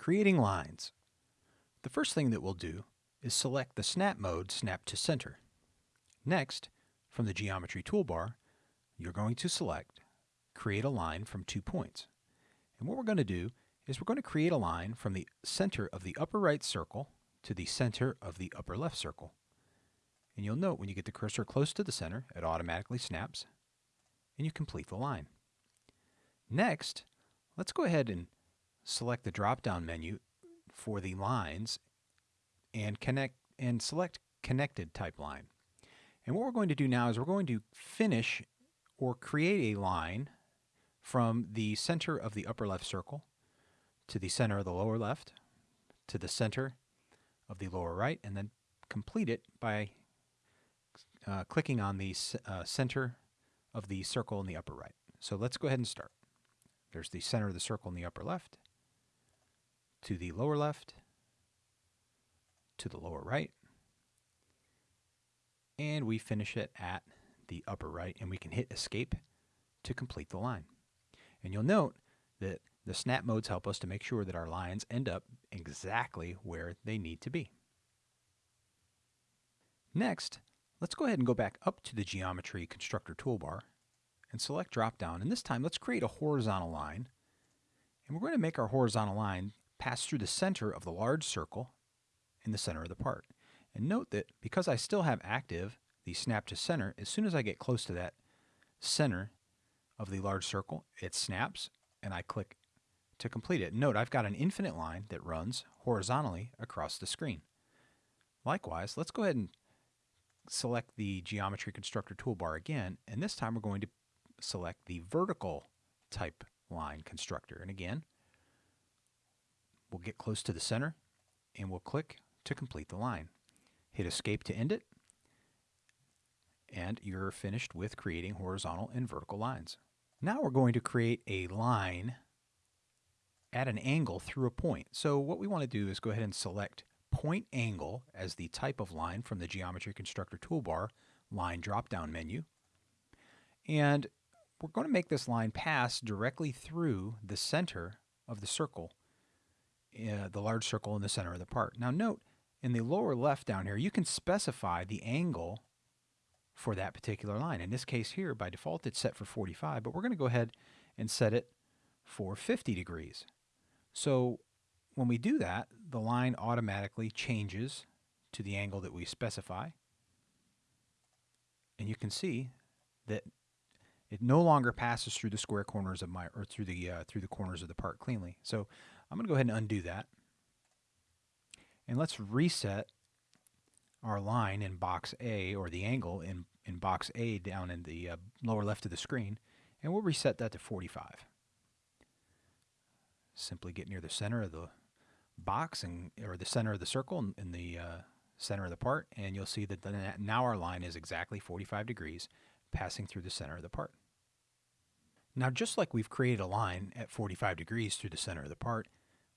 Creating lines. The first thing that we'll do is select the snap mode Snap to Center. Next, from the Geometry toolbar, you're going to select Create a line from two points. And what we're going to do is we're going to create a line from the center of the upper right circle to the center of the upper left circle. And you'll note when you get the cursor close to the center, it automatically snaps, and you complete the line. Next, let's go ahead and select the drop-down menu for the lines and connect and select connected type line. And what we're going to do now is we're going to finish or create a line from the center of the upper left circle to the center of the lower left to the center of the lower right and then complete it by uh, clicking on the uh, center of the circle in the upper right. So let's go ahead and start. There's the center of the circle in the upper left to the lower left, to the lower right, and we finish it at the upper right, and we can hit escape to complete the line. And you'll note that the snap modes help us to make sure that our lines end up exactly where they need to be. Next, let's go ahead and go back up to the Geometry Constructor toolbar and select drop down. And this time, let's create a horizontal line. And we're going to make our horizontal line pass through the center of the large circle in the center of the part. And note that because I still have active the snap to center, as soon as I get close to that center of the large circle, it snaps and I click to complete it. Note I've got an infinite line that runs horizontally across the screen. Likewise, let's go ahead and select the Geometry Constructor toolbar again, and this time we're going to select the vertical type line constructor. And again, We'll get close to the center and we'll click to complete the line. Hit escape to end it and you're finished with creating horizontal and vertical lines. Now we're going to create a line at an angle through a point. So what we want to do is go ahead and select point angle as the type of line from the Geometry Constructor toolbar line drop-down menu. And we're going to make this line pass directly through the center of the circle uh, the large circle in the center of the part. Now note, in the lower left down here, you can specify the angle for that particular line. In this case here, by default, it's set for 45, but we're going to go ahead and set it for 50 degrees. So when we do that, the line automatically changes to the angle that we specify. And you can see that it no longer passes through the square corners of my, or through the, uh, through the corners of the part cleanly. So I'm going to go ahead and undo that. And let's reset our line in box A, or the angle in, in box A down in the uh, lower left of the screen, and we'll reset that to 45. Simply get near the center of the box and or the center of the circle in, in the uh, center of the part, and you'll see that now our line is exactly 45 degrees passing through the center of the part. Now just like we've created a line at 45 degrees through the center of the part,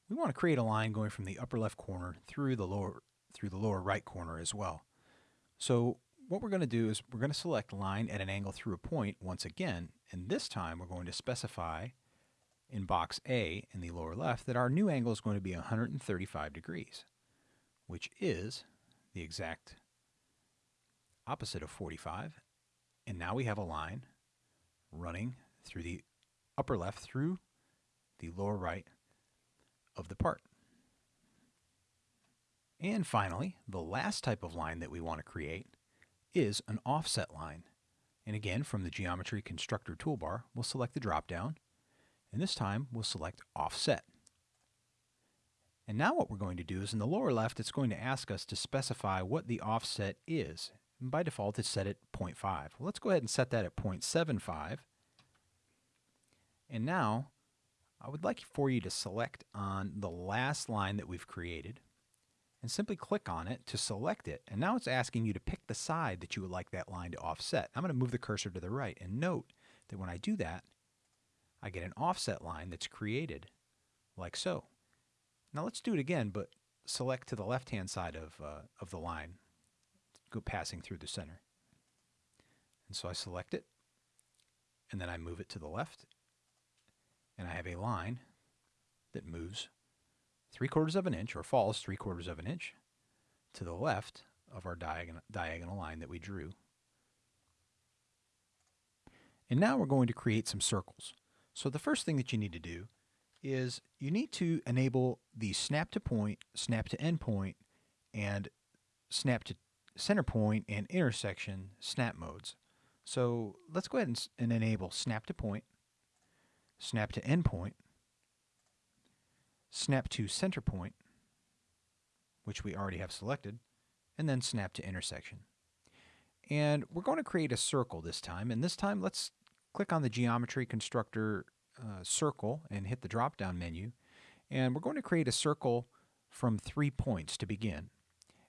we want to create a line going from the upper left corner through the lower through the lower right corner as well. So what we're going to do is we're going to select line at an angle through a point once again, and this time we're going to specify in box A in the lower left that our new angle is going to be 135 degrees, which is the exact opposite of 45. And now we have a line running through the upper left through the lower right of the part. And finally, the last type of line that we want to create is an offset line. And again, from the Geometry Constructor toolbar, we'll select the drop-down, and this time we'll select Offset. And now what we're going to do is in the lower left, it's going to ask us to specify what the offset is. And by default, it's set at 0.5. Well, let's go ahead and set that at 0.75. And now I would like for you to select on the last line that we've created and simply click on it to select it. And now it's asking you to pick the side that you would like that line to offset. I'm going to move the cursor to the right and note that when I do that, I get an offset line that's created like so. Now let's do it again, but select to the left-hand side of, uh, of the line, go passing through the center. And so I select it, and then I move it to the left, and I have a line that moves three quarters of an inch or falls three quarters of an inch to the left of our diagonal, diagonal line that we drew. And now we're going to create some circles. So the first thing that you need to do is you need to enable the snap to point, snap to end point, and snap to center point and intersection snap modes. So let's go ahead and, and enable snap to point, snap to endpoint, snap to center point, which we already have selected, and then snap to intersection. And we're going to create a circle this time, and this time let's click on the geometry constructor uh, circle and hit the drop down menu. And we're going to create a circle from three points to begin.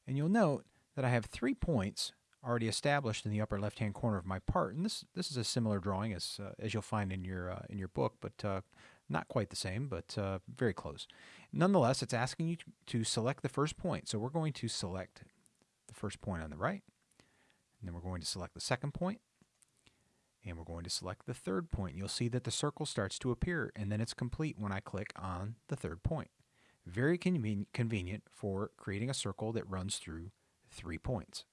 And you'll note that I have three points already established in the upper left hand corner of my part. And this this is a similar drawing as uh, as you'll find in your uh, in your book, but uh, not quite the same, but uh, very close. Nonetheless, it's asking you to, to select the first point. So we're going to select the first point on the right, and then we're going to select the second point, and we're going to select the third point. You'll see that the circle starts to appear and then it's complete when I click on the third point. Very conven convenient for creating a circle that runs through three points.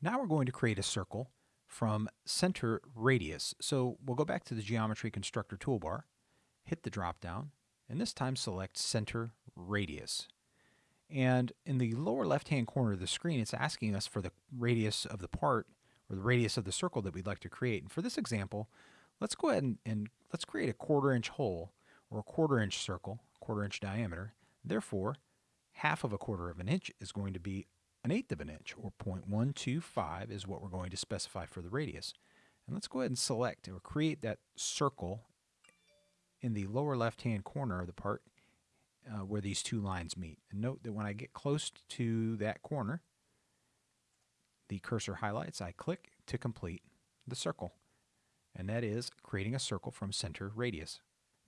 Now we're going to create a circle from center radius. So we'll go back to the geometry constructor toolbar, hit the drop down, and this time select center radius. And in the lower left hand corner of the screen, it's asking us for the radius of the part or the radius of the circle that we'd like to create. And for this example, let's go ahead and, and let's create a quarter inch hole or a quarter inch circle, quarter inch diameter. Therefore, half of a quarter of an inch is going to be an eighth of an inch or 0.125 is what we're going to specify for the radius. And let's go ahead and select or create that circle in the lower left hand corner of the part uh, where these two lines meet. And note that when I get close to that corner, the cursor highlights, I click to complete the circle. And that is creating a circle from center radius.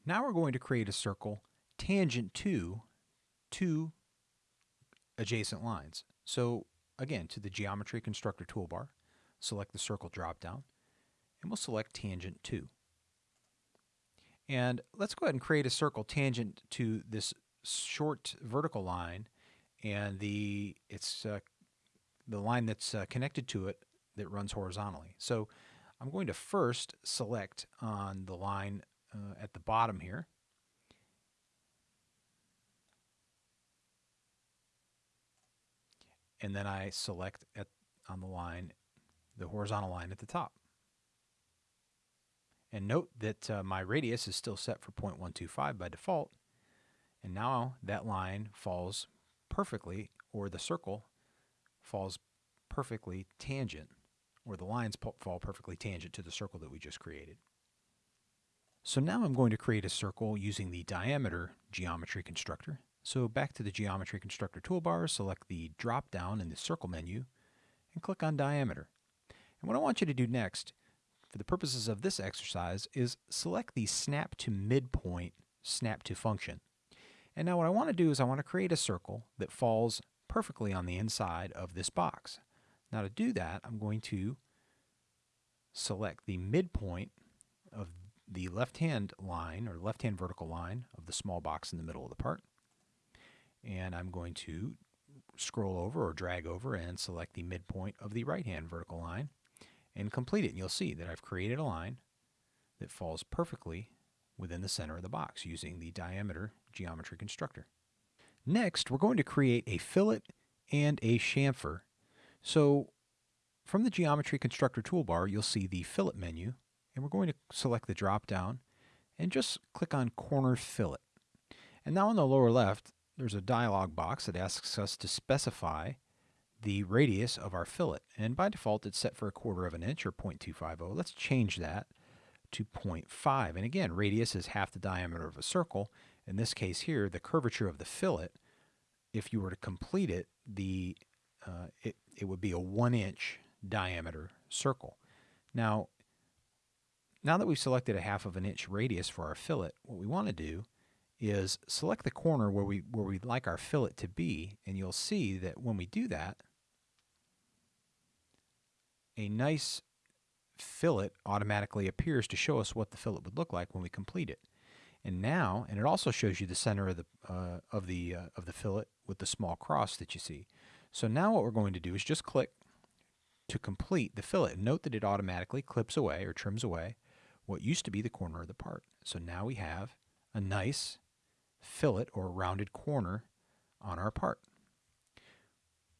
Now we're going to create a circle tangent to two adjacent lines. So again, to the Geometry Constructor toolbar, select the circle dropdown, and we'll select tangent to. And let's go ahead and create a circle tangent to this short vertical line and the it's uh, the line that's uh, connected to it that runs horizontally. So I'm going to first select on the line uh, at the bottom here. And then I select at, on the line, the horizontal line at the top. And note that uh, my radius is still set for 0.125 by default. And now that line falls perfectly, or the circle falls perfectly tangent, or the lines fall perfectly tangent to the circle that we just created. So now I'm going to create a circle using the diameter geometry constructor. So back to the geometry constructor toolbar, select the drop down in the circle menu and click on diameter. And what I want you to do next, for the purposes of this exercise, is select the snap to midpoint snap to function. And now what I want to do is I want to create a circle that falls perfectly on the inside of this box. Now to do that, I'm going to select the midpoint of the left-hand line or left-hand vertical line of the small box in the middle of the part. And I'm going to scroll over or drag over and select the midpoint of the right-hand vertical line and complete it. And you'll see that I've created a line that falls perfectly within the center of the box using the diameter geometry constructor. Next, we're going to create a fillet and a chamfer. So from the Geometry Constructor toolbar, you'll see the Fillet menu, and we're going to select the drop down and just click on Corner Fillet. And now on the lower left, there's a dialog box that asks us to specify the radius of our fillet. And by default, it's set for a quarter of an inch or 0.250. Let's change that to 0.5. And again, radius is half the diameter of a circle, in this case here, the curvature of the fillet, if you were to complete it, the uh, it, it would be a one inch diameter circle. Now, now that we've selected a half of an inch radius for our fillet, what we want to do is select the corner where we where we'd like our fillet to be, and you'll see that when we do that, a nice fillet automatically appears to show us what the fillet would look like when we complete it. And now, and it also shows you the center of the uh, of the uh, of the fillet with the small cross that you see. So now what we're going to do is just click to complete the fillet. Note that it automatically clips away or trims away what used to be the corner of the part. So now we have a nice fillet or rounded corner on our part.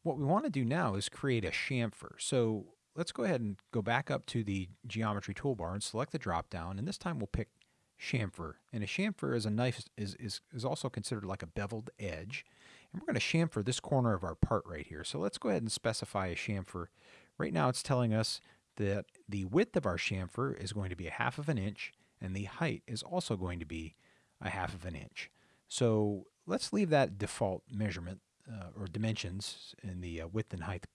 What we want to do now is create a chamfer. So let's go ahead and go back up to the geometry toolbar and select the drop down and this time we'll pick chamfer. And a chamfer is a knife is, is, is also considered like a beveled edge. And we're going to chamfer this corner of our part right here. So let's go ahead and specify a chamfer. Right now it's telling us that the width of our chamfer is going to be a half of an inch and the height is also going to be a half of an inch. So let's leave that default measurement uh, or dimensions in the uh, width and height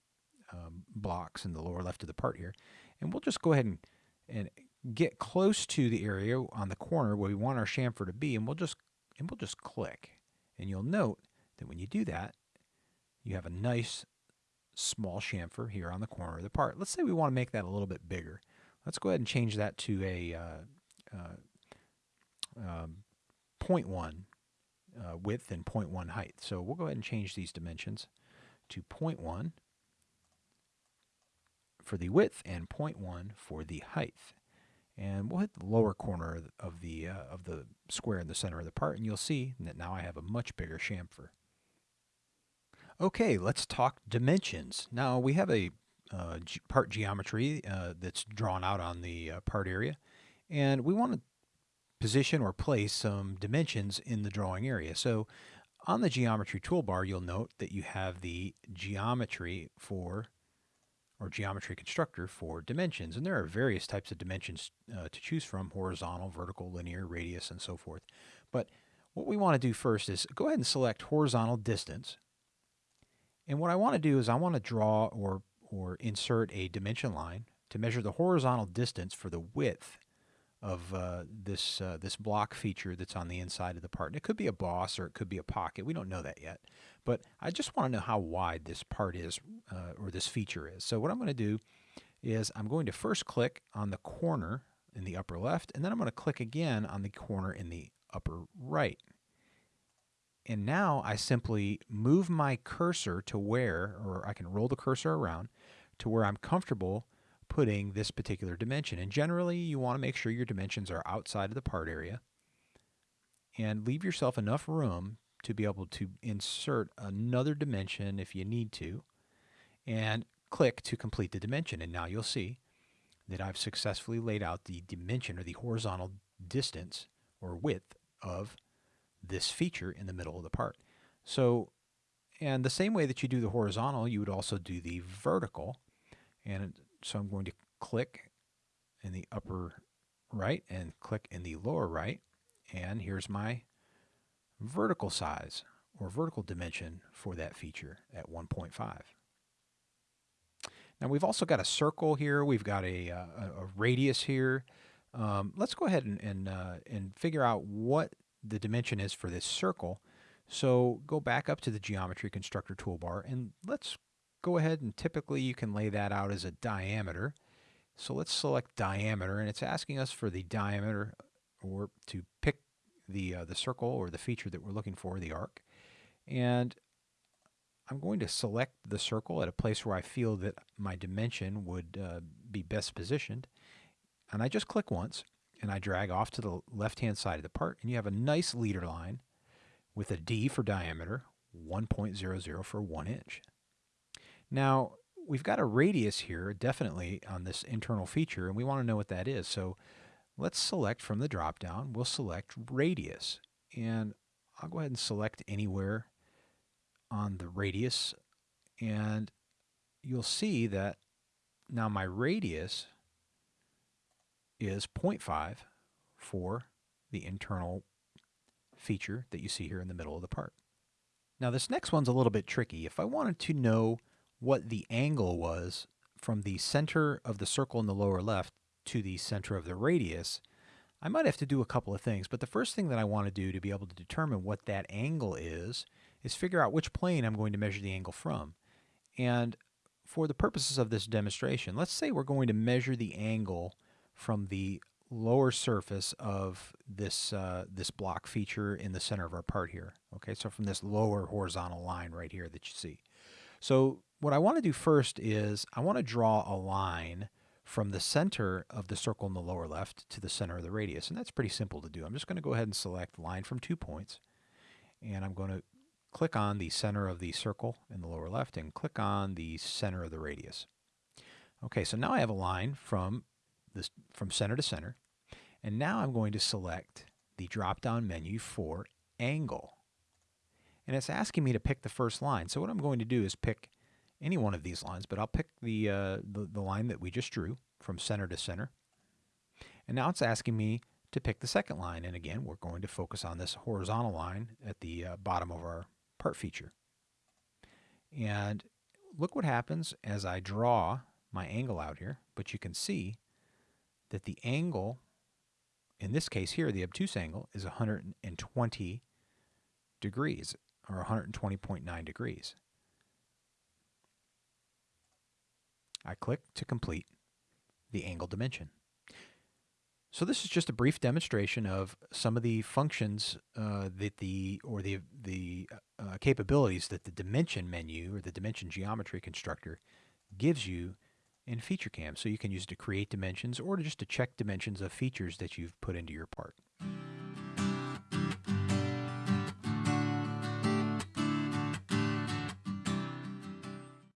um, blocks in the lower left of the part here. And we'll just go ahead and, and get close to the area on the corner where we want our chamfer to be and we'll just and we'll just click. And you'll note that when you do that, you have a nice small chamfer here on the corner of the part. Let's say we want to make that a little bit bigger. Let's go ahead and change that to a uh, uh, um, 0.1 uh, width and 0.1 height. So we'll go ahead and change these dimensions to 0.1 for the width and 0.1 for the height. And we'll hit the lower corner of the, uh, of the square in the center of the part, and you'll see that now I have a much bigger chamfer. Okay, let's talk dimensions. Now we have a uh, part geometry uh, that's drawn out on the uh, part area, and we want to position or place some dimensions in the drawing area. So on the geometry toolbar, you'll note that you have the geometry for or geometry constructor for dimensions. And there are various types of dimensions uh, to choose from, horizontal, vertical, linear, radius, and so forth. But what we want to do first is go ahead and select horizontal distance. And what I want to do is I want to draw or, or insert a dimension line to measure the horizontal distance for the width of uh, this uh, this block feature that's on the inside of the part. And it could be a boss or it could be a pocket. We don't know that yet. But I just want to know how wide this part is uh, or this feature is. So what I'm going to do is I'm going to first click on the corner in the upper left and then I'm going to click again on the corner in the upper right. And now I simply move my cursor to where, or I can roll the cursor around to where I'm comfortable putting this particular dimension. And generally, you want to make sure your dimensions are outside of the part area and leave yourself enough room to be able to insert another dimension if you need to and click to complete the dimension. And now you'll see that I've successfully laid out the dimension or the horizontal distance or width of this feature in the middle of the part. So, and the same way that you do the horizontal, you would also do the vertical. And so I'm going to click in the upper right and click in the lower right. And here's my vertical size or vertical dimension for that feature at 1.5. Now we've also got a circle here. We've got a, uh, a, a radius here. Um, let's go ahead and, and, uh, and figure out what the dimension is for this circle. So go back up to the geometry constructor toolbar and let's go ahead and typically you can lay that out as a diameter. So let's select diameter and it's asking us for the diameter or to pick the, uh, the circle or the feature that we're looking for, the arc. And I'm going to select the circle at a place where I feel that my dimension would uh, be best positioned. And I just click once and I drag off to the left-hand side of the part, and you have a nice leader line with a D for diameter, 1.00 for 1 inch. Now, we've got a radius here, definitely, on this internal feature, and we want to know what that is. So let's select from the drop-down, we'll select radius. And I'll go ahead and select anywhere on the radius, and you'll see that now my radius is 0.5 for the internal feature that you see here in the middle of the part. Now this next one's a little bit tricky. If I wanted to know what the angle was from the center of the circle in the lower left to the center of the radius, I might have to do a couple of things, but the first thing that I want to do to be able to determine what that angle is, is figure out which plane I'm going to measure the angle from. And for the purposes of this demonstration, let's say we're going to measure the angle from the lower surface of this uh, this block feature in the center of our part here. Okay, so from this lower horizontal line right here that you see. So what I want to do first is I want to draw a line from the center of the circle in the lower left to the center of the radius. And that's pretty simple to do. I'm just going to go ahead and select line from two points. And I'm going to click on the center of the circle in the lower left and click on the center of the radius. Okay, so now I have a line from this from center to center. And now I'm going to select the drop-down menu for angle. And it's asking me to pick the first line. So what I'm going to do is pick any one of these lines, but I'll pick the, uh, the, the line that we just drew from center to center. And now it's asking me to pick the second line. And again, we're going to focus on this horizontal line at the uh, bottom of our part feature. And look what happens as I draw my angle out here, but you can see that the angle, in this case here, the obtuse angle, is 120 degrees, or 120.9 degrees. I click to complete the angle dimension. So this is just a brief demonstration of some of the functions uh, that the or the the uh, capabilities that the dimension menu or the dimension geometry constructor gives you in FeatureCAM. So you can use it to create dimensions or just to check dimensions of features that you've put into your part.